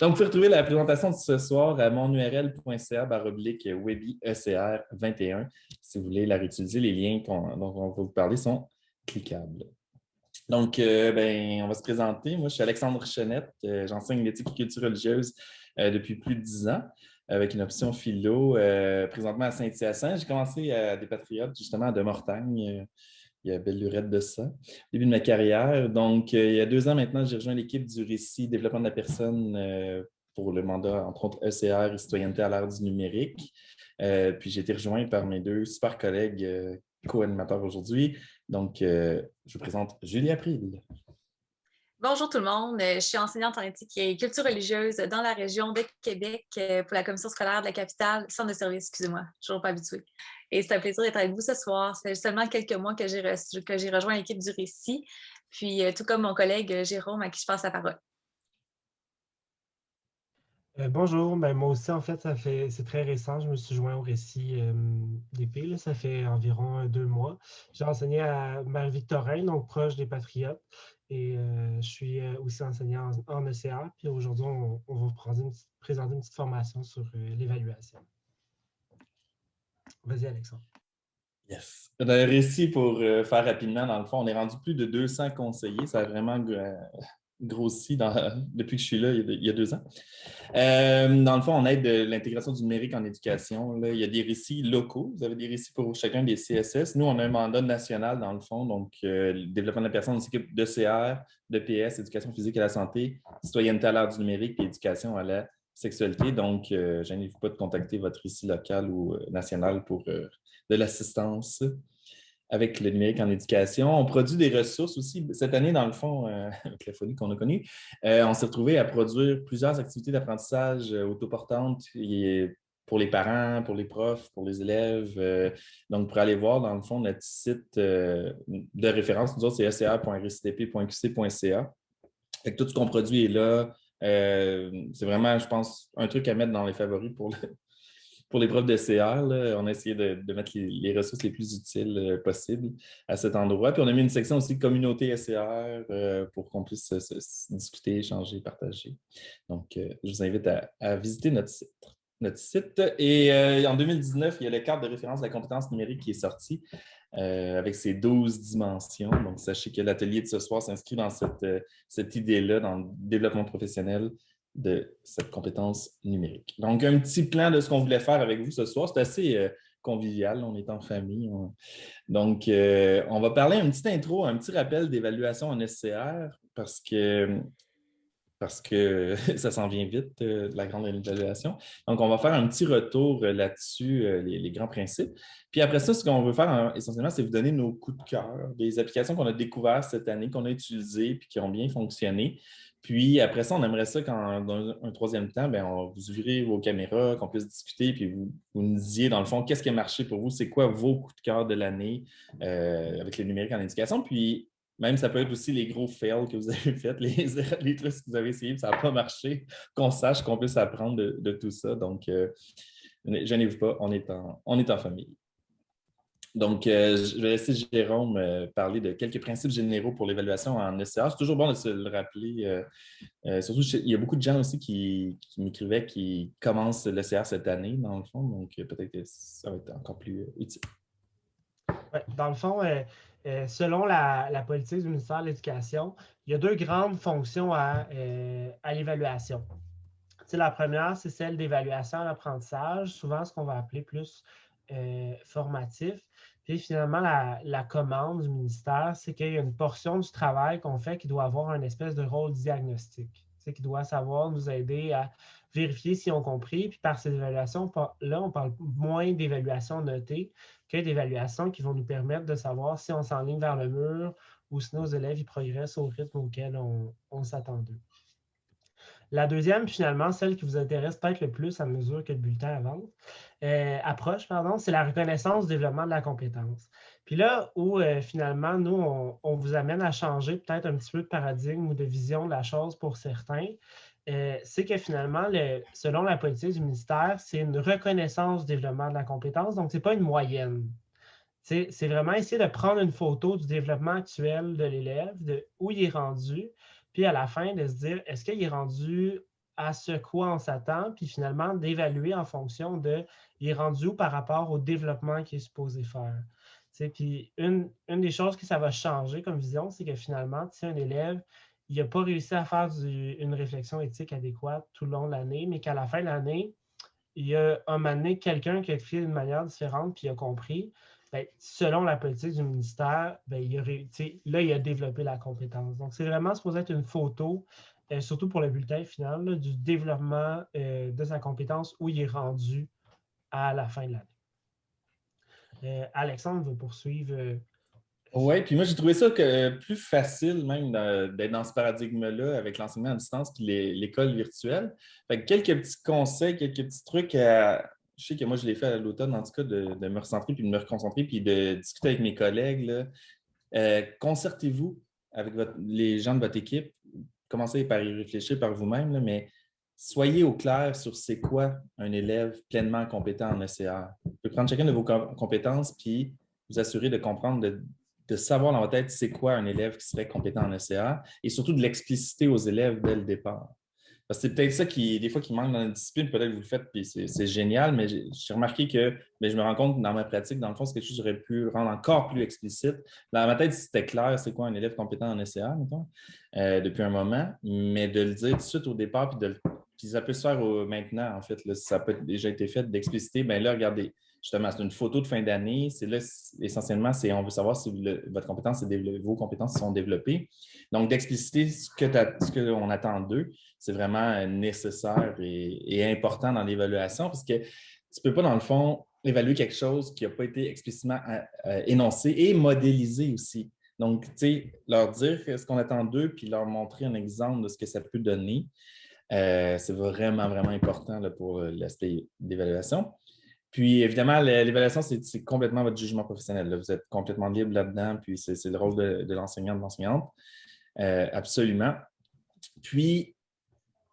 Donc, vous pouvez retrouver la présentation de ce soir à monurl.ca baroblique webiecr21. Si vous voulez la réutiliser, les liens dont on va vous parler sont cliquables. Donc, euh, ben, on va se présenter. Moi, je suis Alexandre Chenette. Euh, j'enseigne l'éthique et culture religieuse euh, depuis plus de dix ans avec une option philo présentement à Saint-Hyacinthe. J'ai commencé à des Patriotes, justement, à De Mortagne. Il y a belle lurette de ça, début de ma carrière. Donc, il y a deux ans maintenant, j'ai rejoint l'équipe du récit développement de la personne pour le mandat, entre autres, ECR et citoyenneté à l'ère du numérique. puis j'ai été rejoint par mes deux super collègues co-animateurs aujourd'hui, donc, euh, je vous présente Julie April. Bonjour tout le monde, je suis enseignante en éthique et culture religieuse dans la région de Québec euh, pour la commission scolaire de la capitale, centre de service, excusez-moi, toujours pas habituée. Et c'est un plaisir d'être avec vous ce soir. Ça fait seulement quelques mois que j'ai rejoint l'équipe du récit, puis euh, tout comme mon collègue Jérôme à qui je passe la parole. Euh, bonjour, ben, moi aussi, en fait, ça fait c'est très récent. Je me suis joint au récit euh, d'épée, ça fait environ deux mois. J'ai enseigné à Marie-Victorin, donc proche des Patriotes, et euh, je suis aussi enseignant en, ECA. Puis aujourd'hui, on, va vous présenter une, petite, formation sur l'évaluation. Vas-y, Alexandre. Yes. Le récit, pour faire rapidement, dans le fond, on est rendu plus de 200 conseillers. Ça a vraiment grossi depuis que je suis là il y a, deux ans. Euh, dans le fond, on aide l'intégration du numérique en éducation. Il y a des récits locaux. Vous avez des récits pour chacun des CSS. Nous, on a un mandat national dans le fond, donc euh, le développement de la personne, on s'occupe de CR, de PS, éducation physique et la santé, citoyenneté à l'ère du numérique et éducation à la sexualité. Donc, euh, pas de contacter votre récit local ou national pour de l'assistance avec le numérique en éducation. On produit des ressources aussi. Cette année, dans le fond, euh, avec la folie qu'on a connue, euh, on s'est retrouvé à produire plusieurs activités d'apprentissage euh, autoportantes pour les parents, pour les profs, pour les élèves. donc, pour aller voir, dans le fond, notre site de référence, nous autres, c'est sca.rctp.qc.ca. Tout ce qu'on produit est là. C'est vraiment, je pense, un truc à mettre dans les favoris pour pour les profs de CR, on a essayé de, mettre les, ressources les plus utiles euh, possibles à cet endroit. Puis on a mis une section aussi communauté SCR euh, pour qu'on puisse discuter, échanger, partager. Donc, euh, je vous invite à, visiter notre site. Notre site. Et en 2019, il y a le cadre de référence de la compétence numérique qui est sorti avec ses 12 dimensions. Donc, sachez que l'atelier de ce soir s'inscrit dans cette, cette idée-là, dans le développement professionnel de cette compétence numérique. Donc, un petit plan de ce qu'on voulait faire avec vous ce soir. C'est assez euh, convivial, on est en famille. Donc, euh, on va parler un petit intro, un petit rappel d'évaluation en SCR parce que, parce que ça s'en vient vite, euh, la grande évaluation. Donc, on va faire un petit retour là-dessus, les, grands principes. Puis après ça, ce qu'on veut faire essentiellement, c'est vous donner nos coups de cœur, des applications qu'on a découvertes cette année, qu'on a utilisées puis qui ont bien fonctionné. Puis après ça, on aimerait ça dans un troisième temps, bien, on vous ouvrir vos caméras, qu'on puisse discuter, puis vous, nous disiez, dans le fond, qu'est-ce qui a marché pour vous, c'est quoi vos coups de cœur de l'année euh, avec les numériques en éducation. Puis même, ça peut être aussi les gros fails que vous avez faits, les, trucs que vous avez essayés, ça n'a pas marché, qu'on sache qu'on puisse apprendre de, tout ça. Donc, euh, gênez-vous pas, on est en, famille. Donc, euh, je vais laisser Jérôme euh, parler de quelques principes généraux pour l'évaluation en SCA. C'est toujours bon de se le rappeler. Euh, surtout, il y a beaucoup de gens aussi qui, m'écrivaient qui commencent l'ECR cette année, dans le fond. Donc, peut-être que ça va être encore plus utile. dans le fond, selon la, politique du ministère de l'Éducation, il y a deux grandes fonctions à, à l'évaluation. La première, c'est celle d'évaluation à l'apprentissage, souvent ce qu'on va appeler plus formatif. Puis finalement, la, commande du ministère, c'est qu'il y a une portion du travail qu'on fait qui doit avoir un espèce de rôle diagnostique, qui doit savoir nous aider à vérifier si on compris. Puis par ces évaluations-là, on parle moins d'évaluations notées que d'évaluations qui vont nous permettre de savoir si on s'enligne vers le mur ou si nos élèves y progressent au rythme auquel on, on s'attendait. La deuxième, finalement, celle qui vous intéresse peut-être le plus à mesure que le bulletin avance, euh, approche, pardon, c'est la reconnaissance du développement de la compétence. Puis là où euh, finalement, nous, on, vous amène à changer peut-être un petit peu de paradigme ou de vision de la chose pour certains, euh, c'est que finalement, selon la politique du ministère, c'est une reconnaissance du développement de la compétence, donc ce n'est pas une moyenne. C'est vraiment essayer de prendre une photo du développement actuel de l'élève, de où il est rendu, puis à la fin de se dire, est-ce qu'il est rendu à ce quoi on s'attend, puis finalement d'évaluer en fonction de il est rendu où par rapport au développement qu'il est supposé faire. Puis une, des choses que ça va changer comme vision, c'est que finalement, un élève n'a pas réussi à faire une réflexion éthique adéquate tout le long de l'année, mais qu'à la fin de l'année, il y a un moment donné quelqu'un qui a écrit d'une manière différente puis a compris, ben, selon la politique du ministère, ben, il là, il a développé la compétence. Donc, c'est vraiment supposé être une photo, euh, surtout pour le bulletin final, du développement euh, de sa compétence où il est rendu à la fin de l'année. Euh, Alexandre va poursuivre oui, puis moi, j'ai trouvé ça que plus facile même d'être dans ce paradigme-là avec l'enseignement à distance puis l'école virtuelle. Fait quelques petits conseils, quelques petits trucs Je sais que moi, je l'ai fait à l'automne, en tout cas, de, me recentrer puis de me reconcentrer puis de discuter avec mes collègues. Euh, concertez-vous avec les gens de votre équipe. Commencez par y réfléchir par vous-même, mais soyez au clair sur c'est quoi un élève pleinement compétent en ECR. Vous pouvez prendre chacune de vos compétences puis vous assurer de comprendre de, savoir dans votre tête c'est quoi un élève qui serait compétent en ECA et surtout de l'expliciter aux élèves dès le départ. Parce que c'est peut-être ça qui, des fois, qui manque dans la discipline. Peut-être que vous le faites, puis c'est génial, mais j'ai remarqué que mais je me rends compte dans ma pratique, dans le fond, c'est quelque chose que j'aurais pu rendre encore plus explicite. Dans ma tête, c'était clair, c'est quoi un élève compétent en mettons, euh, depuis un moment, mais de le dire tout de suite au départ, puis, de, puis ça peut se faire maintenant, en fait. Là, ça peut déjà été fait d'expliciter. Bien là, regardez, justement, c'est une photo de fin d'année. C'est là, essentiellement, c'est on veut savoir si vos compétences sont développées. Donc, d'expliciter ce qu'on attend d'eux, c'est vraiment nécessaire et, important dans l'évaluation parce que tu ne peux pas, dans le fond, évaluer quelque chose qui n'a pas été explicitement euh, euh, énoncé et modélisé aussi. Donc, tu sais, leur dire ce qu'on attend d'eux, puis leur montrer un exemple de ce que ça peut donner, euh, c'est vraiment, vraiment important pour l'aspect d'évaluation. Puis, évidemment, l'évaluation, c'est complètement votre jugement professionnel. Vous êtes complètement libre là-dedans, puis c'est le rôle de, l'enseignant, de l'enseignante. Euh, absolument. Puis,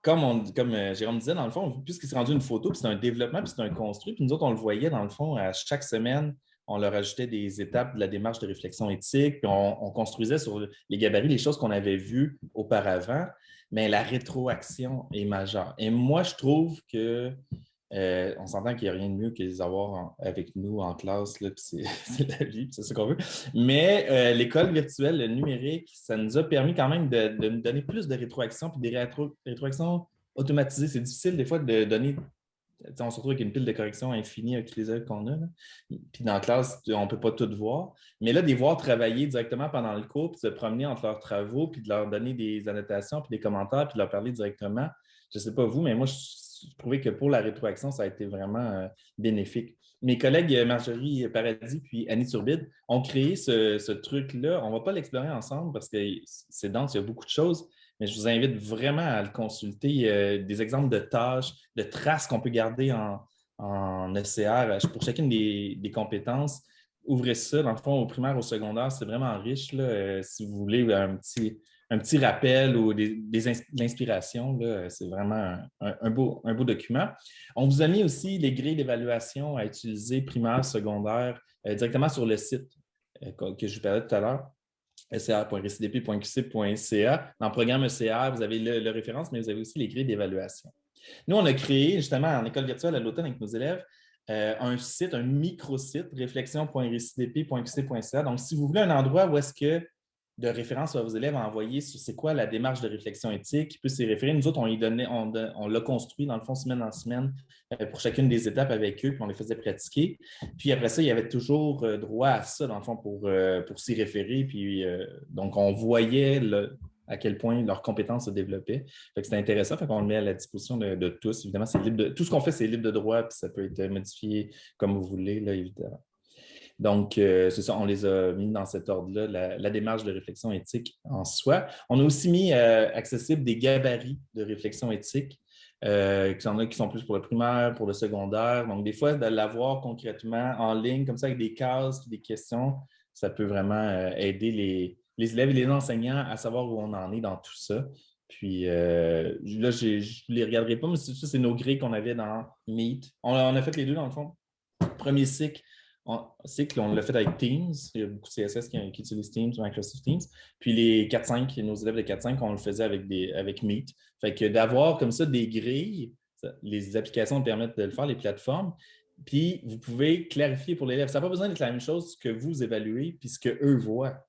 comme, on, comme euh, Jérôme disait, dans le fond, puisque c'est rendu une photo, puis c'est un développement, puis c'est un construit, puis nous autres, on le voyait, dans le fond, à chaque semaine, on leur ajoutait des étapes de la démarche de réflexion éthique, puis on, on construisait sur les gabarits les choses qu'on avait vues auparavant, mais la rétroaction est majeure. Et moi, je trouve que euh, on s'entend qu'il n'y a rien de mieux que les avoir avec nous en classe, c'est la vie, c'est ce qu'on veut. Mais euh, l'école virtuelle, le numérique, ça nous a permis quand même de, nous donner plus de rétroactions puis des rétroactions automatisées. C'est difficile des fois de donner. On se retrouve avec une pile de corrections infinie avec les élèves qu'on a. Puis dans la classe, on ne peut pas tout voir. Mais là, de les voir travailler directement pendant le cours, puis se promener entre leurs travaux, puis de leur donner des annotations, puis des commentaires, puis de leur parler directement. Je ne sais pas vous, mais moi, trouvais que pour la rétroaction, ça a été vraiment euh, bénéfique. Mes collègues euh, Marjorie Paradis puis Annie Turbide ont créé ce, truc-là. On ne va pas l'explorer ensemble parce que c'est dense, il y a beaucoup de choses, mais je vous invite vraiment à le consulter. Euh, des exemples de tâches, de traces qu'on peut garder en, en ECR pour chacune des, compétences. Ouvrez ça, dans le fond, au primaire, au secondaire, c'est vraiment riche. Là, si vous voulez un petit, un petit rappel ou des, l'inspiration. C'est vraiment un, beau, un beau document. On vous a mis aussi les grilles d'évaluation à utiliser primaire, secondaire, euh, directement sur le site euh, que je vous parlais tout à l'heure ecr.rcdp.qc.ca. Dans le programme ECR, vous avez le, référence, mais vous avez aussi les grilles d'évaluation. Nous, on a créé justement en école virtuelle à l'automne avec nos élèves euh, un site, un micro-site, réflexion.rcdp.qc.ca. Donc, si vous voulez un endroit où est-ce que de référence à vos élèves à envoyer sur c'est quoi la démarche de réflexion éthique, qui peut s'y référer. Nous autres, on, on, l'a construit dans le fond semaine en semaine euh, pour chacune des étapes avec eux, puis on les faisait pratiquer. Puis après ça, il y avait toujours euh, droit à ça, dans le fond, pour, euh, pour s'y référer. Puis donc, on voyait à quel point leurs compétences se développaient. C'était intéressant, fait qu'on le met à la disposition de, tous. Évidemment, c'est libre de, tout ce qu'on fait, c'est libre de droit, puis ça peut être modifié comme vous voulez, là, évidemment. Donc, euh, c'est ça, on les a mis dans cet ordre-là, la, démarche de réflexion éthique en soi. On a aussi mis euh, accessible des gabarits de réflexion éthique, euh, qui, sont, qui sont plus pour le primaire, pour le secondaire. Donc, des fois, de l'avoir concrètement en ligne, comme ça, avec des cases, des questions, ça peut vraiment aider les, élèves et les enseignants à savoir où on en est dans tout ça. Puis là, je ne les regarderai pas, mais ça, c'est nos grilles qu'on avait dans Meet. On, on, a fait les deux, dans le fond. Premier cycle, c'est qu'on l'a fait avec Teams. Il y a beaucoup de CSS qui, utilisent Teams, Microsoft Teams. Puis les 4-5, nos élèves de 4-5, on le faisait avec, des, avec Meet. Fait que d'avoir comme ça des grilles, les applications permettent de le faire, les plateformes. Puis vous pouvez clarifier pour l'élève. Ça n'a pas besoin d'être la même chose que vous évaluez puis ce qu'eux voient.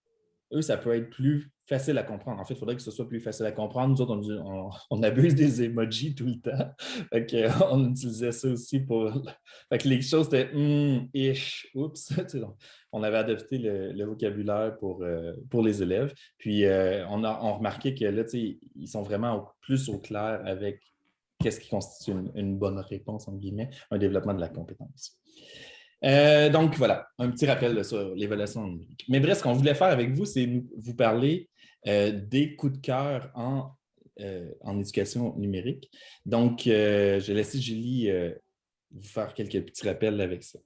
Eux, ça peut être plus facile à comprendre. En fait, il faudrait que ce soit plus facile à comprendre. Nous autres, on, abuse des emojis tout le temps. on utilisait ça aussi pour... Fait que les choses étaient hmm, ish, oups. on avait adopté le, vocabulaire pour, euh, pour les élèves. Puis, euh, on a on remarquait que là, ils sont vraiment plus au clair avec qu'est-ce qui constitue une, bonne réponse, en guillemets, un développement de la compétence. Euh, donc, voilà, un petit rappel sur l'évaluation numérique. Mais bref, ce qu'on voulait faire avec vous, c'est vous parler euh, des coups de cœur en, euh, en éducation numérique. Donc, je vais laisser Julie vous faire quelques petits rappels avec ça.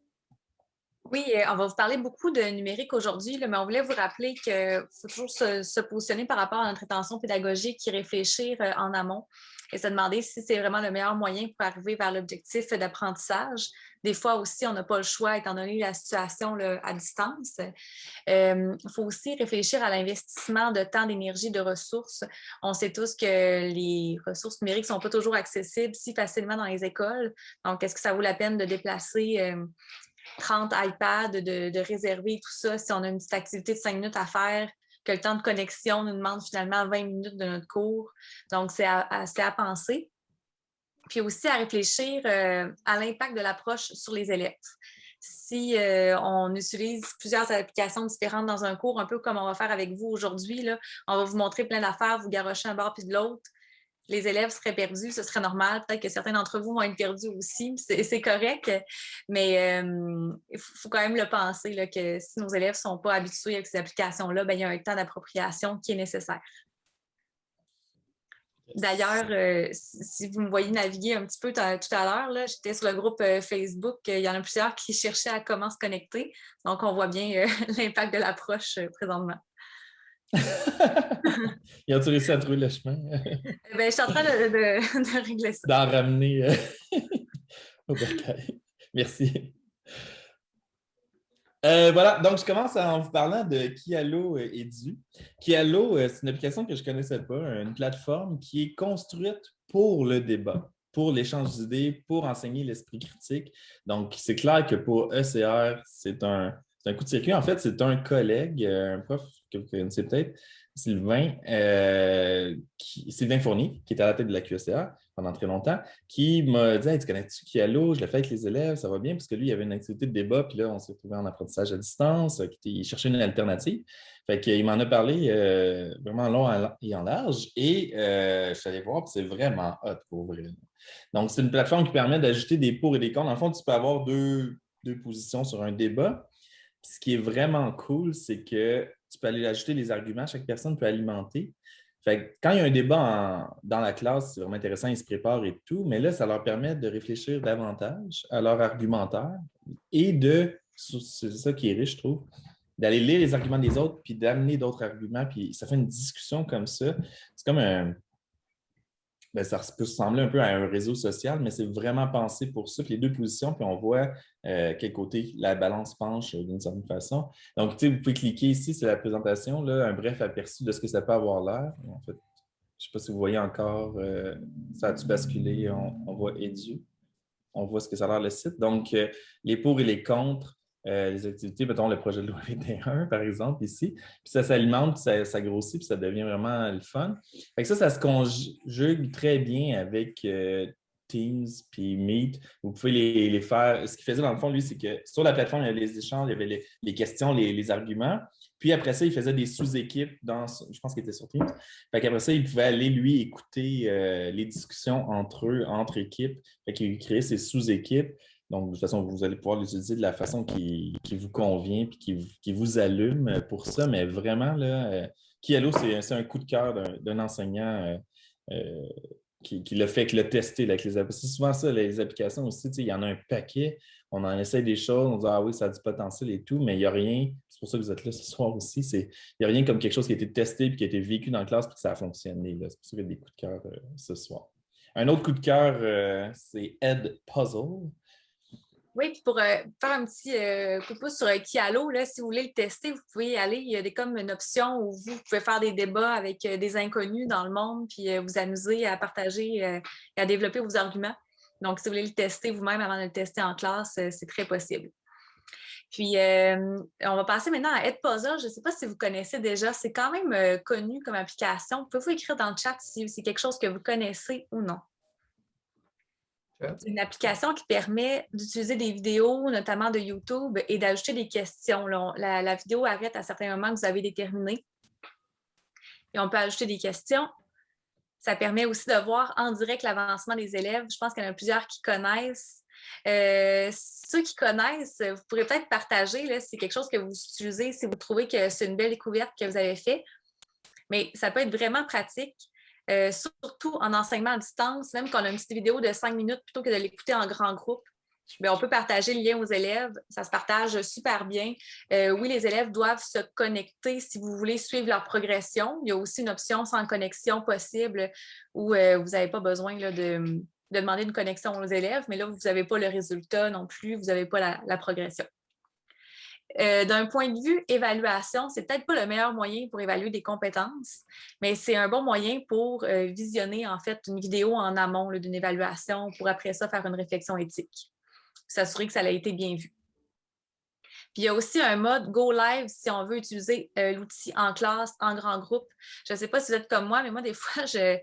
Oui, on va vous parler beaucoup de numérique aujourd'hui, mais on voulait vous rappeler qu'il faut toujours se, se, positionner par rapport à notre intention pédagogique et réfléchir en amont et se demander si c'est vraiment le meilleur moyen pour arriver vers l'objectif d'apprentissage. Des fois aussi, on n'a pas le choix étant donné la situation à distance. Il faut aussi réfléchir à l'investissement de temps, d'énergie, de ressources. On sait tous que les ressources numériques ne sont pas toujours accessibles si facilement dans les écoles. Donc, est-ce que ça vaut la peine de déplacer 30 iPads, de, de, réserver tout ça si on a une petite activité de 5 minutes à faire? Que le temps de connexion nous demande finalement 20 minutes de notre cours. Donc, c'est à, à, penser. Puis aussi à réfléchir euh, à l'impact de l'approche sur les élèves. Si euh, on utilise plusieurs applications différentes dans un cours, un peu comme on va faire avec vous aujourd'hui, on va vous montrer plein d'affaires, vous garocher un bord puis de l'autre les élèves seraient perdus, ce serait normal. Peut-être que certains d'entre vous vont être perdus aussi, c'est correct, mais euh, il faut quand même le penser là, que si nos élèves ne sont pas habitués avec ces applications-là, ben, il y a un temps d'appropriation qui est nécessaire. D'ailleurs, euh, si vous me voyez naviguer un petit peu tout à l'heure, j'étais sur le groupe euh, Facebook, il y en a plusieurs qui cherchaient à comment se connecter. Donc, on voit bien l'impact de l'approche présentement. Ils ont réussi à trouver le chemin? Eh ben, je suis en train de, régler ça. D'en ramener euh, au Merci. Euh, voilà, donc je commence en vous parlant de Kialo Edu. Kialo, euh, c'est une application que je ne connaissais pas, une plateforme qui est construite pour le débat, pour l'échange d'idées, pour enseigner l'esprit critique. Donc, c'est clair que pour ECR, c'est un, un coup de circuit. En fait, c'est un collègue, un prof que vous connaissez peut-être, Sylvain, euh, Sylvain Fournier, qui était à la tête de la QSA pendant très longtemps, qui m'a dit Tu connais-tu Kialo Je l'ai fait avec les élèves, ça va bien, parce que lui, il avait une activité de débat, puis là, on s'est retrouvé en apprentissage à distance, il cherchait une alternative. Fait qu'il m'en a parlé euh, vraiment long et en large, et euh, je suis allé voir, c'est vraiment hot pour vrai. Donc, c'est une plateforme qui permet d'ajouter des pour et des contre. En fond, tu peux avoir deux positions sur un débat. Ce qui est vraiment cool, c'est que tu peux aller ajouter les arguments, chaque personne peut alimenter. Fait quand il y a un débat dans la classe, c'est vraiment intéressant, ils se préparent et tout, mais là, ça leur permet de réfléchir davantage à leur argumentaire et de, c'est ça qui est riche, je trouve, d'aller lire les arguments des autres, puis d'amener d'autres arguments, puis ça fait une discussion comme ça. C'est comme un, ben, ça peut ressembler un peu à un réseau social, mais c'est vraiment pensé pour ça. Puis les deux positions, puis on voit euh, quel côté la balance penche euh, d'une certaine façon. Donc, vous pouvez cliquer ici, c'est la présentation, là, un bref aperçu de ce que ça peut avoir l'air. En fait, je ne sais pas si vous voyez encore, euh, ça a-tu basculé, on, voit Edu. On voit ce que ça a l'air le site. Donc, les pour et les contre, euh, les activités, mettons le projet de loi 21, par exemple, ici. Puis ça s'alimente, ça, ça, grossit, puis ça devient vraiment le fun. Ça, ça se conjugue très bien avec euh, Teams puis Meet. Vous pouvez les, faire. Ce qu'il faisait dans le fond, lui, c'est que sur la plateforme, il y avait les échanges, il y avait les, questions, les, arguments. Puis après ça, il faisait des sous-équipes dans, je pense qu'il était sur Teams. Fait qu'après ça, il pouvait aller, lui, écouter euh, les discussions entre eux, entre équipes. Fait qu'il créait ses sous-équipes. Donc, de toute façon, vous allez pouvoir l'utiliser de la façon qui, vous convient et qui, vous allume pour ça. Mais vraiment, là, euh, Kialo, c'est un coup de cœur d'un enseignant euh, euh, qui, qui l'a fait, qui l'a testé avec les applications. C'est souvent ça, les applications aussi, il y en a un paquet. On en essaie des choses, on dit Ah oui, ça a du potentiel et tout, mais il n'y a rien. C'est pour ça que vous êtes là ce soir aussi. Il n'y a rien comme quelque chose qui a été testé et qui a été vécu dans la classe et que ça a fonctionné. C'est pour ça qu'il y a des coups de cœur ce soir. Un autre coup de cœur, c'est Ed Puzzle. Oui, puis pour euh, faire un petit euh, coup de pouce sur euh, Kialo, là, si vous voulez le tester, vous pouvez y aller. Il y a des, comme une option où vous pouvez faire des débats avec des inconnus dans le monde, puis vous amuser à partager et à développer vos arguments. Donc, si vous voulez le tester vous-même avant de le tester en classe, c'est très possible. Puis, on va passer maintenant à Edpuzzle. Je ne sais pas si vous connaissez déjà. C'est quand même connu comme application. Pouvez-vous écrire dans le chat si c'est quelque chose que vous connaissez ou non? C'est une application qui permet d'utiliser des vidéos, notamment de YouTube, et d'ajouter des questions. La, vidéo arrête à certains moments que vous avez déterminés. Et on peut ajouter des questions. Ça permet aussi de voir en direct l'avancement des élèves. Je pense qu'il y en a plusieurs qui connaissent. Euh, ceux qui connaissent, vous pourrez peut-être partager si c'est quelque chose que vous utilisez, si vous trouvez que c'est une belle découverte que vous avez faite. Mais ça peut être vraiment pratique. Euh, surtout en enseignement à distance, même quand on a une petite vidéo de cinq minutes, plutôt que de l'écouter en grand groupe, on peut partager le lien aux élèves. Ça se partage super bien. Euh, oui, les élèves doivent se connecter si vous voulez suivre leur progression. Il y a aussi une option sans connexion possible où euh, vous n'avez pas besoin de, demander une connexion aux élèves, mais là, vous n'avez pas le résultat non plus, vous n'avez pas la progression. Euh, d'un point de vue évaluation, c'est peut-être pas le meilleur moyen pour évaluer des compétences, mais c'est un bon moyen pour euh, visionner en fait une vidéo en amont d'une évaluation pour après ça faire une réflexion éthique, s'assurer que ça a été bien vu. Puis il y a aussi un mode Go Live si on veut utiliser euh, l'outil en classe, en grand groupe. Je ne sais pas si vous êtes comme moi, mais moi, des fois, je,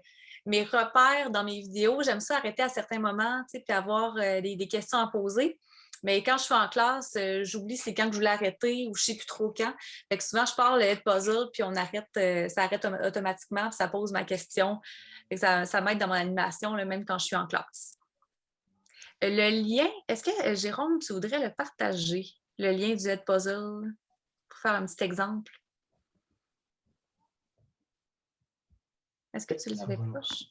mes repères dans mes vidéos, j'aime ça arrêter à certains moments, puis avoir des, questions à poser. Mais quand je suis en classe, euh, j'oublie c'est quand que je voulais arrêter ou je ne sais plus trop quand. Fait que souvent, je parle de puzzle, puis on arrête, euh, ça arrête automatiquement, puis ça pose ma question. ça, ça m'aide dans mon animation, même quand je suis en classe. Euh, le lien, est-ce que Jérôme, tu voudrais le partager, le lien du Head Puzzle, pour faire un petit exemple? Est-ce que tu l'avais proche?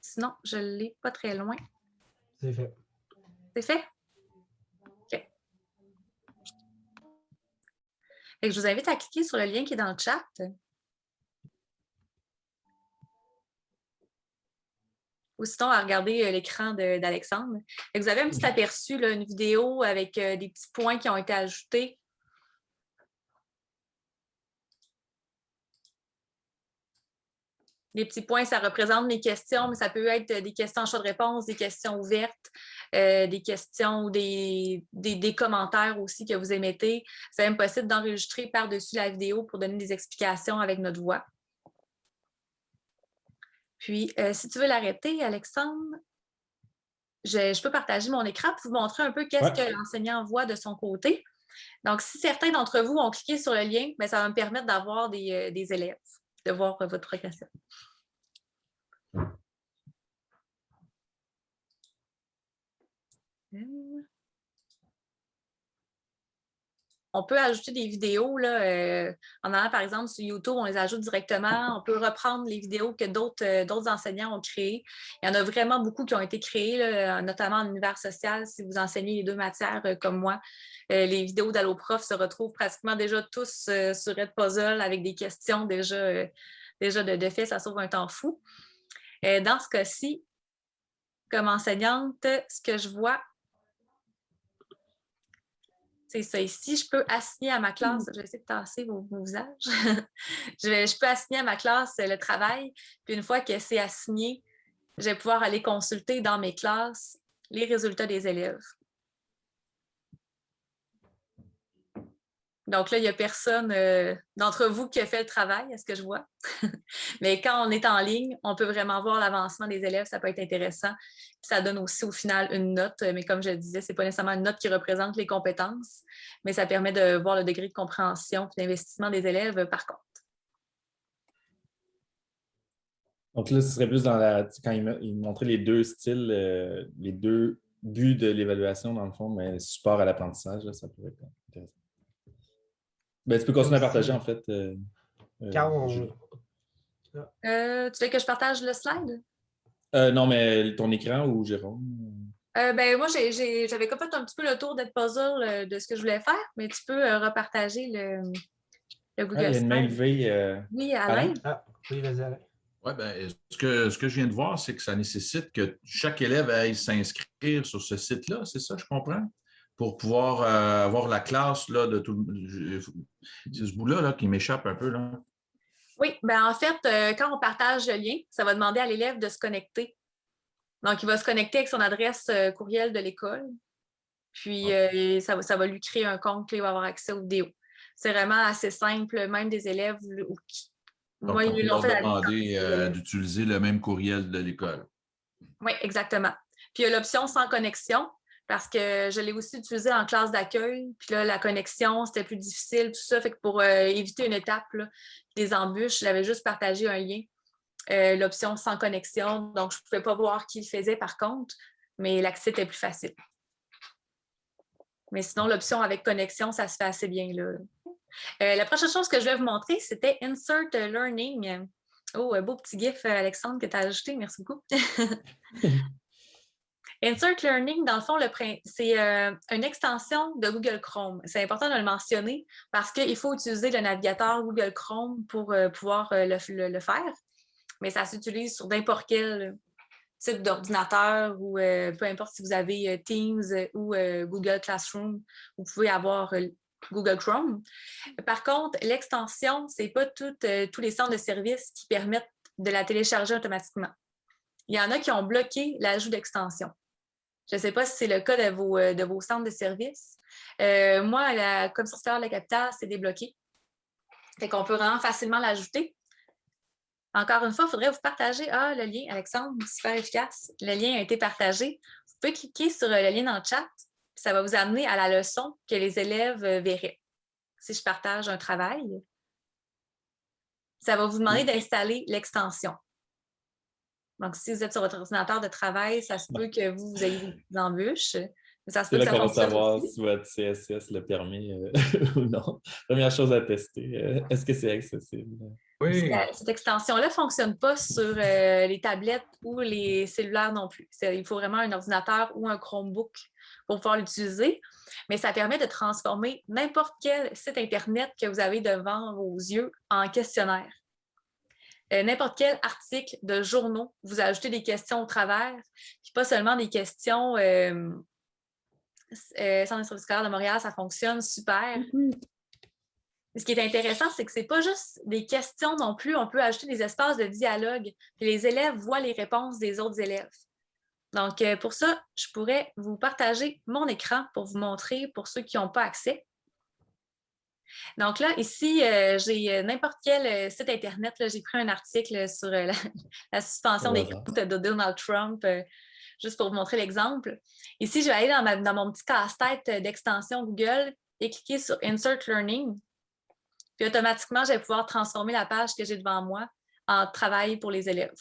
Sinon, je ne l'ai pas très loin. C'est fait. C'est fait? Je vous invite à cliquer sur le lien qui est dans le chat. Ou sinon à regarder euh, l'écran d'Alexandre. Vous avez un petit aperçu, une vidéo avec euh, des petits points qui ont été ajoutés. Les petits points, ça représente mes questions, mais ça peut être des questions en choix de réponse, des questions ouvertes. Euh, des questions ou des, commentaires aussi que vous émettez. C'est même possible d'enregistrer par-dessus la vidéo pour donner des explications avec notre voix. Puis, euh, si tu veux l'arrêter, Alexandre, je, peux partager mon écran pour vous montrer un peu qu'est-ce que l'enseignant voit de son côté. Donc, si certains d'entre vous ont cliqué sur le lien, bien, ça va me permettre d'avoir des, euh, des élèves, de voir votre progression. On peut ajouter des vidéos, là, euh, en allant par exemple sur YouTube, on les ajoute directement. On peut reprendre les vidéos que d'autres euh, enseignants ont créées. Il y en a vraiment beaucoup qui ont été créées, notamment en univers social, si vous enseignez les deux matières euh, comme moi. les vidéos d'AlloProf se retrouvent pratiquement déjà tous sur Edpuzzle avec des questions déjà, déjà de, de fait, ça sauve un temps fou. dans ce cas-ci, comme enseignante, ce que je vois, c'est ça ici, je peux assigner à ma classe, mmh. je vais essayer de tasser vos, visages, je, peux assigner à ma classe le travail, puis une fois que c'est assigné, je vais pouvoir aller consulter dans mes classes les résultats des élèves. Donc là, il n'y a personne euh, d'entre vous qui a fait le travail, à ce que je vois. Mais quand on est en ligne, on peut vraiment voir l'avancement des élèves, ça peut être intéressant. Ça donne aussi au final une note, mais comme je le disais, ce n'est pas nécessairement une note qui représente les compétences, mais ça permet de voir le degré de compréhension et d'investissement des élèves par contre. Donc là, ce serait plus dans la, quand il, montrait les deux styles, euh, les deux buts de l'évaluation, dans le fond, mais support à l'apprentissage, ça pourrait être intéressant. Ben, tu peux continuer à partager, en fait. Euh, euh, euh, tu veux que je partage le slide? non, mais ton écran ou Jérôme? ben, moi, j'avais fait un petit peu le tour d'être puzzle de ce que je voulais faire, mais tu peux repartager le, le Google ah, il y a une main levée. oui, Alain. Ah, oui, vas-y, Alain. Oui, bien, ce que, ce que je viens de voir, c'est que ça nécessite que chaque élève aille s'inscrire sur ce site-là, c'est ça, je comprends? Pour pouvoir euh, avoir la classe là, de tout C'est ce bout-là là, qui m'échappe un peu. Là. Oui, ben en fait, euh, quand on partage le lien, ça va demander à l'élève de se connecter. Donc, il va se connecter avec son adresse euh, courriel de l'école. Puis, ça, va, ça va lui créer un compte, puis il va avoir accès aux vidéos. C'est vraiment assez simple, même des élèves qui. moi, ils l'ont fait demander d'utiliser le même courriel de l'école. Oui, exactement. Puis, il y a l'option sans connexion parce que je l'ai aussi utilisé en classe d'accueil. Puis là, la connexion, c'était plus difficile, tout ça. Fait que pour euh, éviter une étape, des embûches, j'avais juste partagé un lien, euh, l'option sans connexion. Donc, je ne pouvais pas voir qui le faisait par contre, mais l'accès était plus facile. Mais sinon, l'option avec connexion, ça se fait assez bien. Là. Euh, la prochaine chose que je vais vous montrer, c'était Insert Learning. Oh, un beau petit gif, Alexandre, que tu as ajouté. Merci beaucoup. Insert Learning, dans le fond, c'est euh, une extension de Google Chrome. C'est important de le mentionner parce qu'il faut utiliser le navigateur Google Chrome pour euh, pouvoir euh, le, faire. Mais ça s'utilise sur n'importe quel type d'ordinateur ou peu importe si vous avez Teams ou Google Classroom, vous pouvez avoir Google Chrome. Par contre, l'extension, ce n'est pas tous les centres de services qui permettent de la télécharger automatiquement. Il y en a qui ont bloqué l'ajout d'extension. Je ne sais pas si c'est le cas de vos, euh, de vos centres de services. Euh, moi, la commission scolaire de la capitale, c'est débloqué. Fait qu'on peut vraiment facilement l'ajouter. Encore une fois, il faudrait vous partager ah, le lien, Alexandre, super efficace. Le lien a été partagé. Vous pouvez cliquer sur euh, le lien dans le chat. Ça va vous amener à la leçon que les élèves verraient. Si je partage un travail, ça va vous demander d'installer l'extension. Donc, si vous êtes sur votre ordinateur de travail, ça se peut que vous, vous ayez des embûches. Ça se peut là qu'on va savoir si votre CSS le permet euh, ou non. Première chose à tester, euh, est-ce que c'est accessible? Oui. Cette extension-là ne fonctionne pas sur euh, les tablettes ou les cellulaires non plus. Il faut vraiment un ordinateur ou un Chromebook pour pouvoir l'utiliser, mais ça permet de transformer n'importe quel site Internet que vous avez devant vos yeux en questionnaire. Euh, n'importe quel article de journaux, vous ajoutez des questions au travers, puis pas seulement des questions. Euh, euh, Centre service scolaire de Montréal, ça fonctionne super. Mm-hmm. Ce qui est intéressant, c'est que ce n'est pas juste des questions non plus, on peut ajouter des espaces de dialogue, puis les élèves voient les réponses des autres élèves. Donc, euh, pour ça, je pourrais vous partager mon écran pour vous montrer, pour ceux qui n'ont pas accès. Donc là, ici, euh, j'ai euh, n'importe quel euh, site Internet. J'ai pris un article sur la, suspension des comptes de Donald Trump, juste pour vous montrer l'exemple. Ici, je vais aller dans, mon petit casse-tête d'extension Google et cliquer sur Insert Learning. Puis automatiquement, je vais pouvoir transformer la page que j'ai devant moi en travail pour les élèves.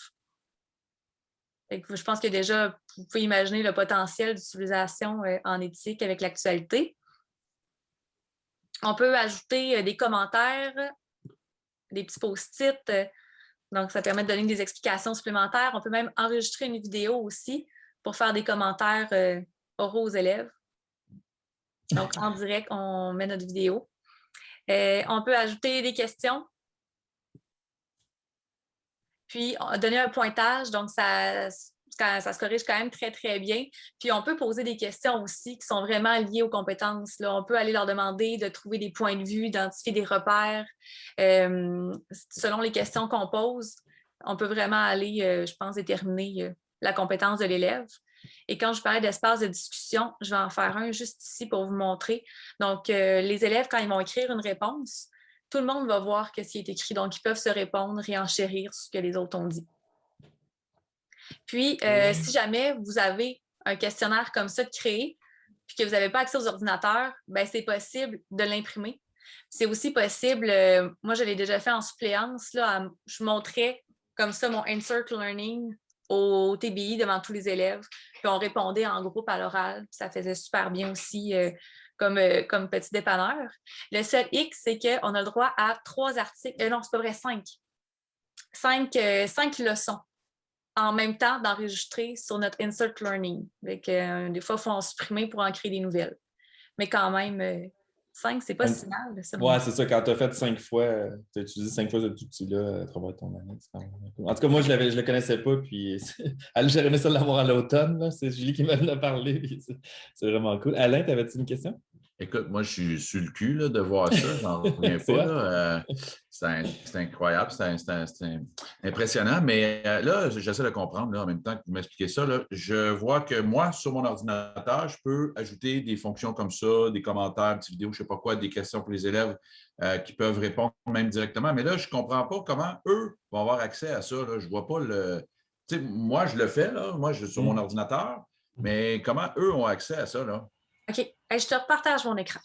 je pense que déjà, vous pouvez imaginer le potentiel d'utilisation en éthique avec l'actualité. On peut ajouter euh, des commentaires, des petits post-it. Euh, donc, ça permet de donner des explications supplémentaires. On peut même enregistrer une vidéo aussi pour faire des commentaires euh, oraux aux élèves. Donc, en direct, on met notre vidéo. on peut ajouter des questions. Puis, donner un pointage. Donc, ça, ça se corrige quand même très, très bien. Puis on peut poser des questions aussi qui sont vraiment liées aux compétences. Là. On peut aller leur demander de trouver des points de vue, d'identifier des repères. Euh, selon les questions qu'on pose, on peut vraiment aller, euh, je pense, déterminer euh, la compétence de l'élève. Et quand je parlais d'espace de discussion, je vais en faire un juste ici pour vous montrer. Donc, les élèves, quand ils vont écrire une réponse, tout le monde va voir ce qui est écrit. Donc, ils peuvent se répondre et enchérir ce que les autres ont dit. Puis, euh, si jamais vous avez un questionnaire comme ça de créer, puis que vous n'avez pas accès aux ordinateurs, ben, c'est possible de l'imprimer. C'est aussi possible, euh, moi je l'ai déjà fait en suppléance, là, je montrais comme ça mon Insert Learning au TBI devant tous les élèves, puis on répondait en groupe à l'oral, ça faisait super bien aussi euh, comme, comme petit dépanneur. Le seul X, c'est qu'on a le droit à trois articles, non, c'est pas vrai, cinq. Cinq, cinq leçons en même temps d'enregistrer sur notre Insert Learning. Euh, des fois, il faut en supprimer pour en créer des nouvelles. Mais quand même, euh, 5, c'est pas si mal. Ouais, c'est ça. Quand tu as fait 5 fois, tu as utilisé 5 fois ce outil-là à travers ton année. En tout cas, moi, je ne le connaissais pas. Puis j'aurais aimé ça l'avoir à l'automne. C'est Julie qui m'en a parlé. C'est vraiment cool. Alain, t'avais-tu une question? Écoute, moi, je suis sur le cul là, de voir ça. J'en reviens pas. Euh, c'est incroyable, c'est impressionnant. Mais euh, là, j'essaie de comprendre en même temps que vous m'expliquez ça. Là, je vois que moi, sur mon ordinateur, je peux ajouter des fonctions comme ça, des commentaires, des vidéos, je ne sais pas quoi, des questions pour les élèves euh, qui peuvent répondre même directement. Mais là, je ne comprends pas comment eux vont avoir accès à ça. Je ne vois pas le. moi, je le fais, là, moi, je suis sur mon mm. ordinateur, mais comment eux ont accès à ça? Là? OK. je te repartage mon écran.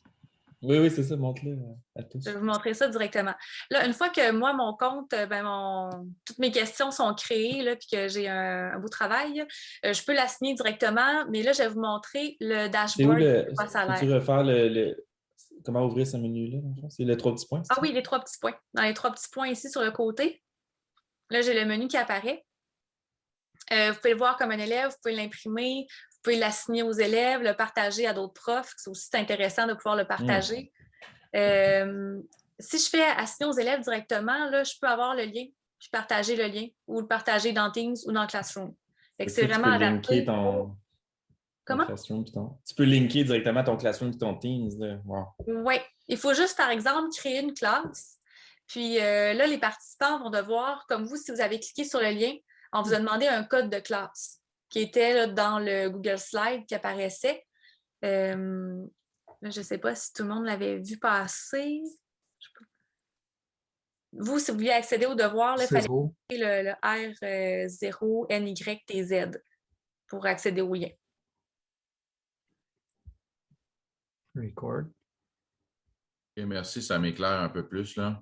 Oui, oui, c'est ça, montre-le euh, à tous. Je vais vous montrer ça directement. Là, une fois que moi, mon compte, euh, ben, toutes mes questions sont créées, là, puis que j'ai un, beau travail, euh, je peux l'assigner directement, mais là, je vais vous montrer le dashboard. Le... Tu refaire le, Comment ouvrir ce menu-là? C'est les trois petits points? Ah oui, les trois petits points. Dans les trois petits points ici sur le côté, là, j'ai le menu qui apparaît. vous pouvez le voir comme un élève, vous pouvez l'imprimer, pouvez l'assigner aux élèves, le partager à d'autres profs. C'est aussi intéressant de pouvoir le partager. Mm. Euh, si je fais assigner aux élèves directement, là, je peux avoir le lien, puis partager le lien, ou le partager dans Teams ou dans Classroom. C'est vraiment adapté. Ton... Comment? Tu peux linker directement ton Classroom et ton Teams. Oui. Il faut juste, par exemple, créer une classe. Puis euh, là, les participants vont devoir, comme vous, si vous avez cliqué sur le lien, on vous a demandé un code de classe qui était dans le Google Slide qui apparaissait. Euh, je ne sais pas si tout le monde l'avait vu passer. Vous, si vous vouliez accéder au devoir, il fallait le, le R0NYTZ pour accéder au lien. Record. Et merci, ça m'éclaire un peu plus. là.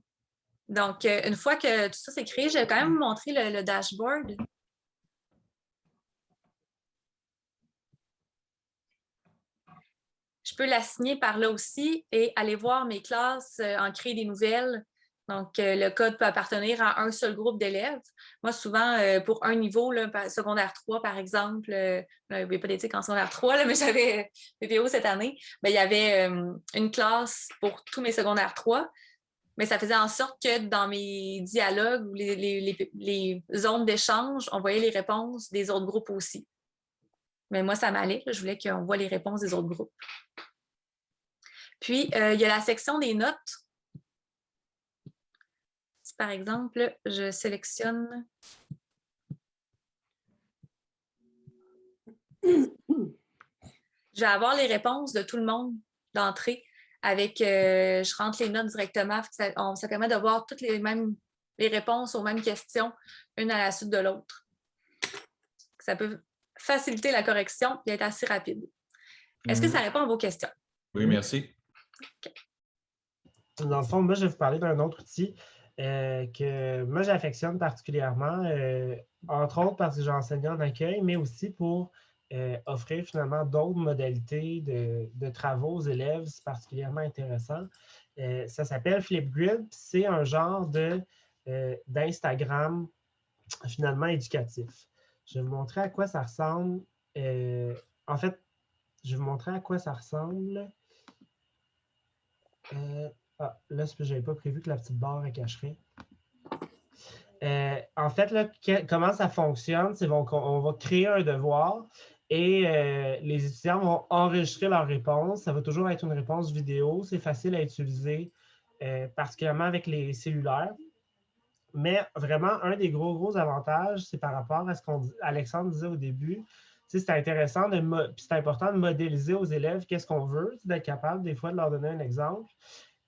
Donc, euh, une fois que tout ça s'est créé, je vais quand même vous montrer le dashboard. Peux l'assigner par là aussi et aller voir mes classes, euh, en créer des nouvelles. Donc, euh, le code peut appartenir à un seul groupe d'élèves. Moi, souvent, euh, pour un niveau, secondaire 3, par exemple, il n'y avait pas d'éthique en secondaire 3, mais j'avais PPO cette année, ben, il y avait une classe pour tous mes secondaires 3. Mais ça faisait en sorte que dans mes dialogues ou les zones d'échange, on voyait les réponses des autres groupes aussi. Mais moi, ça m'allait. Je voulais qu'on voit les réponses des autres groupes. Puis, euh, il y a la section des notes. Si, par exemple, je sélectionne... Je vais avoir les réponses de tout le monde d'entrée avec, euh, je rentre les notes directement. Ça, ça, permet de voir toutes les mêmes les réponses aux mêmes questions, une à la suite de l'autre. Ça peut faciliter la correction et être assez rapide. Est-ce que mhm. ça répond à vos questions? Oui, merci. Dans le fond, moi, je vais vous parler d'un autre outil euh, que moi, j'affectionne particulièrement, euh, entre autres parce que j'enseigne en accueil, mais aussi pour euh, offrir finalement d'autres modalités de, travaux aux élèves. C'est particulièrement intéressant. ça s'appelle Flipgrid. C'est un genre d'Instagram finalement éducatif. Je vais vous montrer à quoi ça ressemble. En fait, je vais vous montrer à quoi ça ressemble. Euh, ah, là, je n'avais pas prévu que la petite barre cacherait. Euh, en fait, là, comment ça fonctionne, c'est qu'on on va créer un devoir et les étudiants vont enregistrer leur réponse. Ça va toujours être une réponse vidéo. C'est facile à utiliser, particulièrement avec les cellulaires. Mais vraiment, un des gros, gros avantages, c'est par rapport à ce qu'Alexandre disait au début. C'est intéressant, de c'est important de modéliser aux élèves qu'est-ce qu'on veut, d'être capable des fois de leur donner un exemple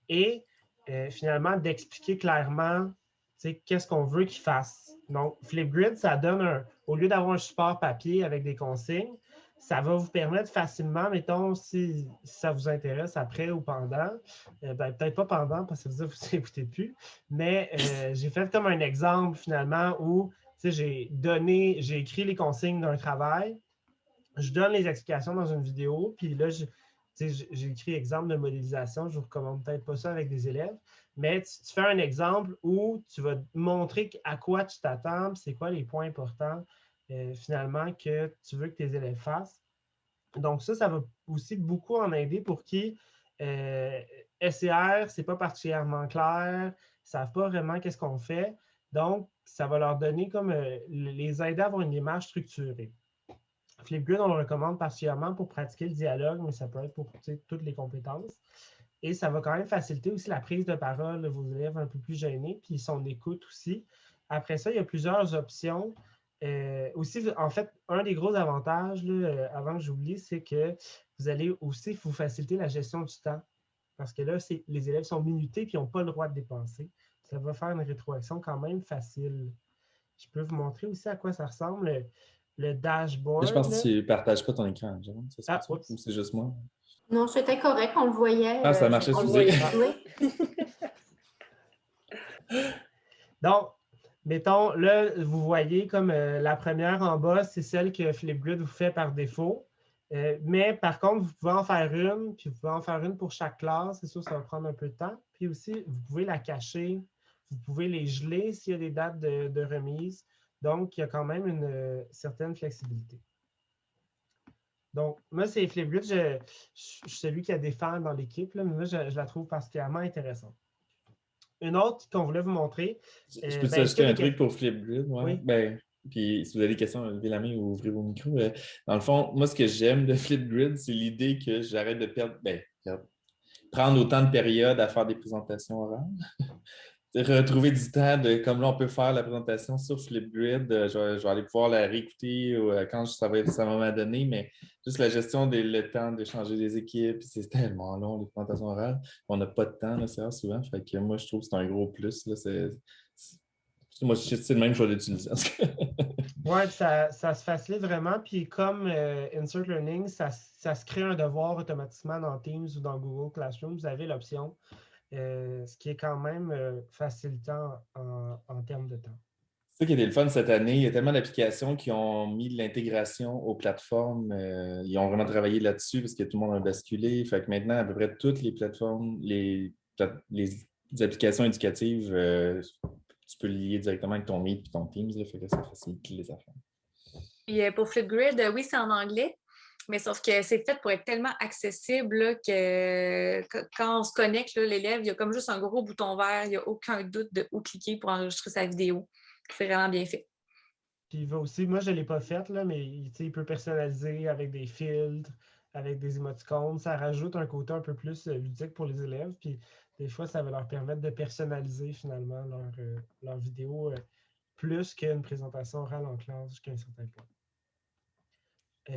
et euh, finalement d'expliquer clairement qu'est-ce qu'on veut qu'ils fassent. Donc, Flipgrid, ça donne un, au lieu d'avoir un support papier avec des consignes, ça va vous permettre facilement, mettons, si, ça vous intéresse après ou pendant, euh, ben, peut-être pas pendant parce que vous n'écoutez plus, mais euh, j'ai fait comme un exemple finalement où j'ai donné, j'ai écrit les consignes d'un travail, je donne les explications dans une vidéo, puis là, j'ai écrit exemple de modélisation, je ne vous recommande peut-être pas ça avec des élèves, mais tu, fais un exemple où tu vas montrer à quoi tu t'attends, c'est quoi les points importants, euh, finalement que tu veux que tes élèves fassent. Donc ça, ça va aussi beaucoup en aider pour qu'ils euh, SCR, ce n'est pas particulièrement clair, ils ne savent pas vraiment qu'est-ce qu'on fait. Donc, ça va leur donner comme euh, les aider à avoir une démarche structurée. Flipgrid, on le recommande particulièrement pour pratiquer le dialogue, mais ça peut être pour toutes les compétences. Et ça va quand même faciliter aussi la prise de parole de vos élèves un peu plus gênés, puis son écoute aussi. Après ça, il y a plusieurs options. Euh, aussi, en fait, un des gros avantages, euh, avant que j'oublie, c'est que vous allez aussi vous faciliter la gestion du temps. Parce que là, les élèves sont minutés et n'ont pas le droit de dépenser. Ça va faire une rétroaction quand même facile. Je peux vous montrer aussi à quoi ça ressemble le, dashboard. Je pense que tu ne partages pas ton écran, ah, c'est juste moi? Non, c'était correct, on le voyait. Ah, ça euh, marchait sous Donc, mettons, là, vous voyez comme euh, la première en bas, c'est celle que Flipgrid vous fait par défaut. Euh, mais par contre, vous pouvez en faire une, puis vous pouvez en faire une pour chaque classe. C'est sûr, ça va prendre un peu de temps. Puis aussi, vous pouvez la cacher. Vous pouvez les geler s'il y a des dates de, remise. Donc, il y a quand même une certaine flexibilité. Donc, moi, c'est Flipgrid. Je, je, suis celui qui a des fans dans l'équipe, mais moi, je, la trouve particulièrement intéressante. Une autre qu'on voulait vous montrer. Je euh, peux ben, ajouter un truc pour Flipgrid? Oui. Ben, puis si vous avez des questions, levez la main ou ouvrez vos micros. Euh, dans le fond, moi, ce que j'aime de Flipgrid, c'est l'idée que j'arrête de perdre, ben, prendre autant de périodes à faire des présentations orales. Retrouver du temps, de, comme là, on peut faire la présentation sur Flipgrid. Euh, je, vais, aller pouvoir la réécouter euh, quand ça va, ça va m'adonner, mais juste la gestion des le temps d'échanger des équipes, c'est tellement long, les présentations orales. On n'a pas de temps, c'est souvent. Fait que moi, je trouve que c'est un gros plus. Là, moi, c'est le même, je vais l'utiliser. oui, ça, ça, se facilite vraiment. Puis comme euh, Insert Learning, ça, ça, se crée un devoir automatiquement dans Teams ou dans Google Classroom. Vous avez l'option euh, ce qui est quand même euh, facilitant en, termes de temps. C'est ça qui était le fun cette année. Il y a tellement d'applications qui ont mis de l'intégration aux plateformes. Euh, ils ont vraiment travaillé là-dessus parce que tout le monde a basculé. Fait que maintenant, à peu près toutes les plateformes, les, applications éducatives, tu peux lier directement avec ton Meet et ton Teams. fait que ça facilite les affaires. Et pour Flipgrid, oui, c'est en anglais. Mais sauf que c'est fait pour être tellement accessible que, quand on se connecte, l'élève, il y a comme juste un gros bouton vert, il n'y a aucun doute de où cliquer pour enregistrer sa vidéo. C'est vraiment bien fait. Puis il va aussi, moi je ne l'ai pas fait, là, mais il peut personnaliser avec des filtres, avec des émoticônes. Ça rajoute un côté un peu plus euh, ludique pour les élèves. Puis des fois, ça va leur permettre de personnaliser finalement leur, euh, leur vidéo euh, plus qu'une présentation orale en classe jusqu'à un certain point.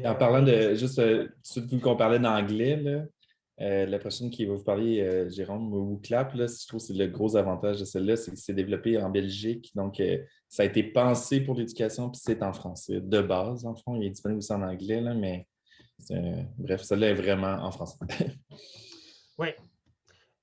En parlant de, juste, euh, vu qu'on parlait d'anglais, euh, la prochaine qui va vous parler, euh, Jérôme WooClap, là, je trouve que c'est le gros avantage de celle-là, c'est que c'est développé en Belgique. Donc, ça a été pensé pour l'éducation, puis c'est en français de base, en fond. Il est disponible aussi en anglais, là, mais bref, celle-là est vraiment en français. oui.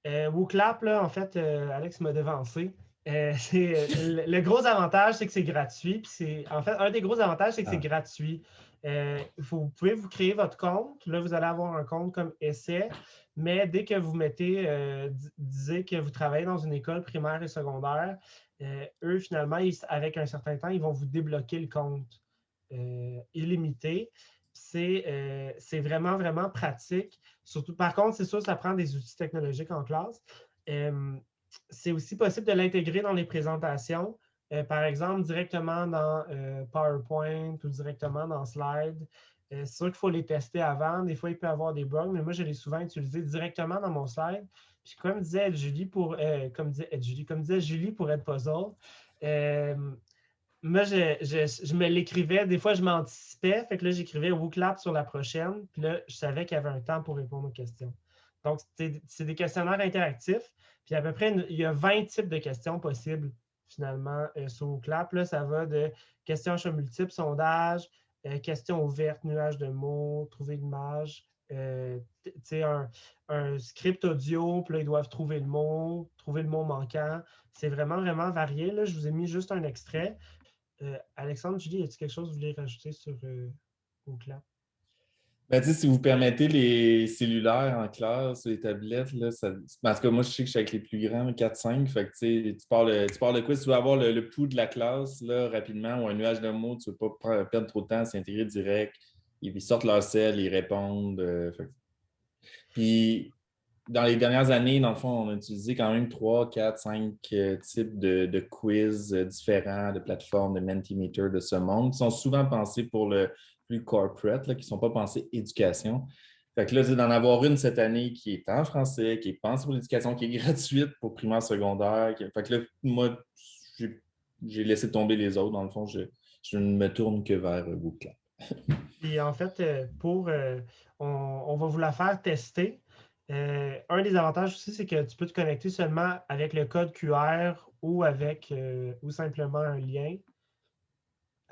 WooClap, là, en fait, Alex m'a devancé. le, le, gros avantage, c'est que c'est gratuit. Puis en fait, un des gros avantages, c'est que c'est ah. gratuit. Euh, vous pouvez vous créer votre compte. Là, vous allez avoir un compte comme essai, mais dès que vous mettez, euh, disez que vous travaillez dans une école primaire et secondaire, euh, eux, finalement, avec un certain temps, ils vont vous débloquer le compte illimité. C'est vraiment, vraiment pratique. Surtout, par contre, c'est sûr, ça prend des outils technologiques en classe. C'est aussi possible de l'intégrer dans les présentations. Euh, par exemple, directement dans euh, PowerPoint ou directement dans Slide. Euh, c'est sûr qu'il faut les tester avant. Des fois, il peut y avoir des bugs, mais moi, je l'ai souvent utilisé directement dans mon slide. Puis comme disait Julie pour comme disait Julie, comme disait Julie pour être puzzle, moi, je, me l'écrivais. Des fois, je m'anticipais. Fait que là, j'écrivais WooClap sur la prochaine. Puis là, je savais qu'il y avait un temps pour répondre aux questions. Donc, c'est des questionnaires interactifs. Puis à peu près, il y a 20 types de questions possibles finalement euh, sur Clap. Là, ça va de questions à choix multiples, sondage, euh, questions ouvertes, nuages de mots, trouver l'image, euh, un, un, script audio, puis là, ils doivent trouver le mot, trouver le mot manquant. C'est vraiment, vraiment varié. Là. Je vous ai mis juste un extrait. Alexandre, Julie, y a-t-il quelque chose que vous voulez rajouter sur euh, ben, si vous permettez les cellulaires en classe, les tablettes, là, ça, parce que moi, je sais que je suis avec les plus grands, 4-5, fait que tu parles, tu parles de quoi? Si tu veux avoir le, pouls de la classe là, rapidement ou un nuage de mots, tu ne veux pas perdre trop de temps, c'est intégré direct. Ils sortent leur sel, ils répondent. Euh, puis, dans les dernières années, dans le fond, on a utilisé quand même trois, quatre, cinq euh, types de, quiz euh, différents, de plateformes, de Mentimeter de ce monde, qui sont souvent pensés pour le plus corporate, qui ne sont pas pensés éducation. Fait que là, d'en avoir une cette année qui est en français, qui est pensée pour l'éducation, qui est gratuite pour primaire, secondaire. Fait que là, moi, j'ai laissé tomber les autres. Dans le fond, je, ne me tourne que vers Google Et en fait, pour, on, on, va vous la faire tester. Euh, un des avantages aussi, c'est que tu peux te connecter seulement avec le code QR ou avec euh, ou simplement un lien.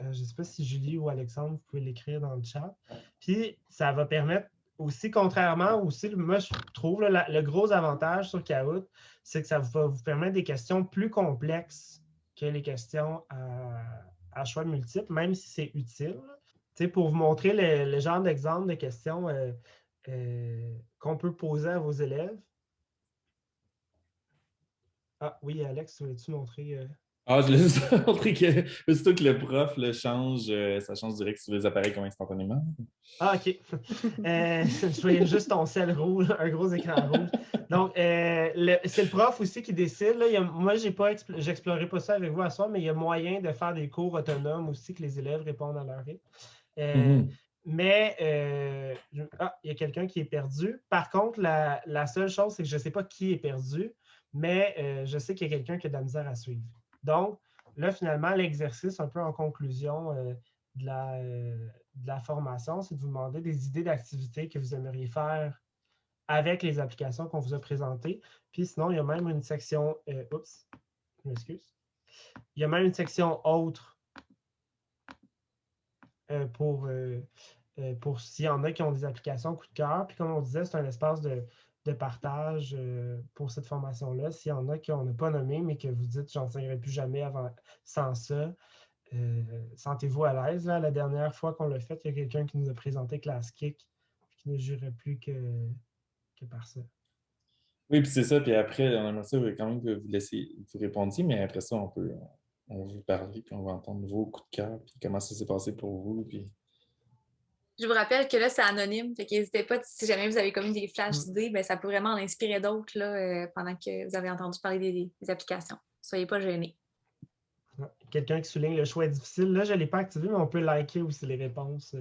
Euh, je ne sais pas si Julie ou Alexandre, vous pouvez l'écrire dans le chat. Puis ça va permettre aussi, contrairement aussi, moi je trouve le gros avantage sur Kahoot, c'est que ça va vous permettre des questions plus complexes que les questions à, choix multiples, même si c'est utile. pour vous montrer le, genre d'exemple de questions, euh, qu'on peut poser à vos élèves. Ah oui, Alex, voulais-tu montrer? Euh? Ah, je voulais montrer que surtout que le prof le change, euh, ça change direct sur les appareils comme instantanément. Ah, OK. je voyais juste ton sel rouge, un gros écran rouge. Donc, c'est le prof aussi qui décide. Là. moi, je n'explorerai pas ça avec vous à soir, mais il y a moyen de faire des cours autonomes aussi que les élèves répondent à leur rythme. Mm-hmm. Mais euh, ah, il y a quelqu'un qui est perdu. Par contre, la, seule chose, c'est que je ne sais pas qui est perdu, mais euh, je sais qu'il y a quelqu'un qui a de la misère à suivre. Donc, là, finalement, l'exercice, un peu en conclusion euh, de, la, de, la, formation, c'est de vous demander des idées d'activités que vous aimeriez faire avec les applications qu'on vous a présentées. Puis sinon, il y a même une section, oups, je m'excuse. Il y a même une section autre euh, pour, euh, euh, pour s'il y en a qui ont des applications coup de cœur. Puis comme on disait, c'est un espace de, partage pour cette formation-là. S'il y en a qu'on n'a pas nommé, mais que vous dites, j'enseignerai plus jamais avant, sans ça, sentez-vous à l'aise. La dernière fois qu'on l'a fait, il y a quelqu'un qui nous a présenté ClassKick qui ne jurait plus que, que par ça. Oui, puis c'est ça. Puis après, on aimerait ça quand même que vous laissez vous répondiez, mais après ça, on peut, on va vous parler, puis on va entendre vos coups de cœur, puis comment ça s'est passé pour vous. Puis... Je vous rappelle que là, c'est anonyme, fait n'hésitez pas, si jamais vous avez comme des flashs mm. d'idées, ben, ça peut vraiment en inspirer d'autres euh, pendant que vous avez entendu parler des, applications. Soyez pas gênés. Quelqu'un qui souligne le choix est difficile. Là, je ne l'ai pas activé, mais on peut liker aussi les réponses.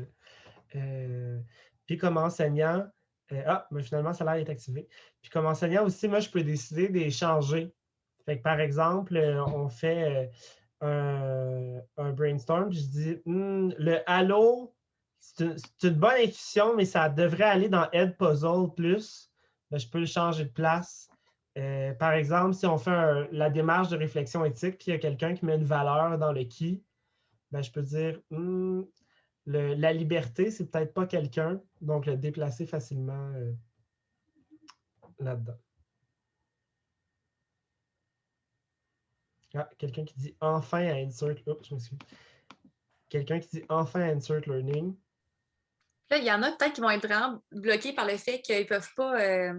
Euh, puis comme enseignant, euh, ah, mais finalement, ça a l'air d'être activé. Puis comme enseignant aussi, moi, je peux décider d'échanger. Fait que, par exemple, on fait un, brainstorm, je dis hmm, le Halo, c'est une, bonne intuition, mais ça devrait aller dans Ed Puzzle plus. Je peux le changer de place. Euh, par exemple, si on fait la démarche de réflexion éthique, puis il y a quelqu'un qui met une valeur dans le qui, ben, je peux dire hmm, la liberté, c'est peut-être pas quelqu'un, donc le déplacer facilement euh, là-dedans. Ah, quelqu'un qui dit enfin à insert. Oups, je m'excuse. Quelqu'un qui dit enfin à insert learning. Là, il y en a peut-être qui vont être vraiment bloqués par le fait qu'ils ne peuvent pas euh,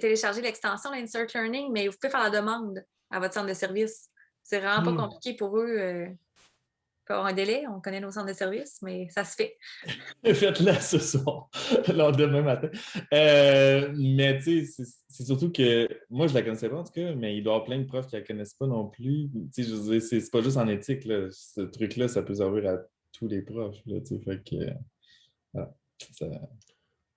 télécharger l'extension d'Insert Learning, mais vous pouvez faire la demande à votre centre de service. C'est vraiment pas hmm. compliqué pour eux. Euh, avoir un délai, on connaît nos centres de service, mais ça se fait. Faites-le ce soir, alors demain matin. Euh, mais tu sais, c'est surtout que moi, je la connaissais pas en tout cas, mais il doit y avoir plein de profs qui la connaissent pas non plus. Tu sais, je veux dire, c'est pas juste en éthique, là. ce truc-là, ça peut servir à tous les profs. Là, tu sais, fait que, voilà, ça,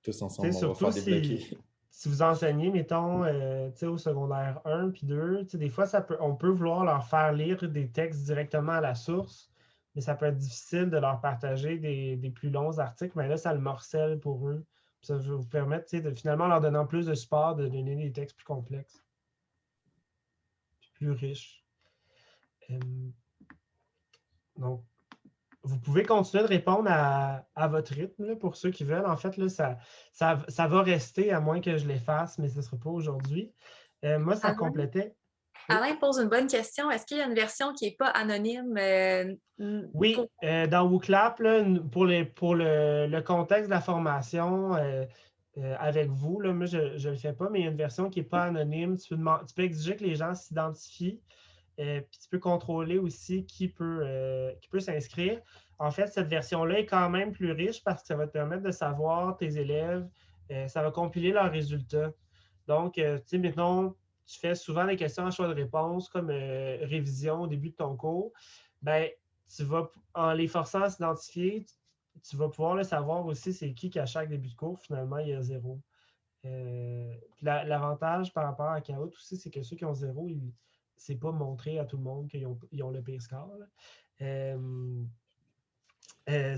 tous ensemble, on va faire. Si, si vous enseignez, mettons, euh, au secondaire 1 puis 2, des fois, ça peut, on peut vouloir leur faire lire des textes directement à la source mais ça peut être difficile de leur partager des, plus longs articles, mais là, ça le morcelle pour eux. ça va vous permettre, de finalement, leur donnant plus de support, de donner des textes plus complexes, plus riches. donc, vous pouvez continuer de répondre à, votre rythme pour ceux qui veulent. En fait, là, ça, ça, va rester à moins que je l'efface, mais ce ne sera pas aujourd'hui. Euh, moi, ça complétait. Alain pose une bonne question. Est-ce qu'il y a une version qui n'est pas anonyme? Euh, oui, euh, dans WooClap, pour, le, contexte de la formation avec vous, là, moi, je ne le fais pas, mais il y a une version qui n'est pas anonyme. Tu peux, exiger que les gens s'identifient, puis tu peux contrôler aussi qui peut, qui peut s'inscrire. En fait, cette version-là est quand même plus riche parce que ça va te permettre de savoir tes élèves, ça va compiler leurs résultats. Donc, euh, tu sais, maintenant, tu fais souvent des questions à choix de réponse comme euh, révision au début de ton cours. Ben, tu vas, en les forçant à s'identifier, tu, vas pouvoir le savoir aussi c'est qui qui à chaque début de cours, finalement, il y a zéro. Euh, l'avantage par rapport à Kahoot aussi, c'est que ceux qui ont zéro, c'est pas montré à tout le monde qu'ils ont, ont, le pire score. Euh,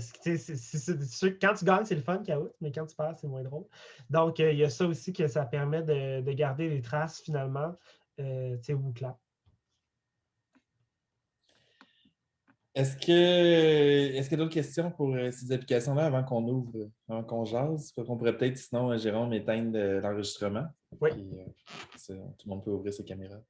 quand tu gagnes, c'est le fun, Kahoot, mais quand tu perds, c'est moins drôle. Donc, euh, il y a ça aussi que ça permet de, garder les traces finalement, euh, tu sais, Est-ce que est-ce qu'il y a d'autres questions pour ces applications-là avant qu'on ouvre, avant qu'on jase? On pourrait peut-être, sinon, Jérôme, éteindre l'enregistrement. Oui. tout le monde peut ouvrir ses caméras.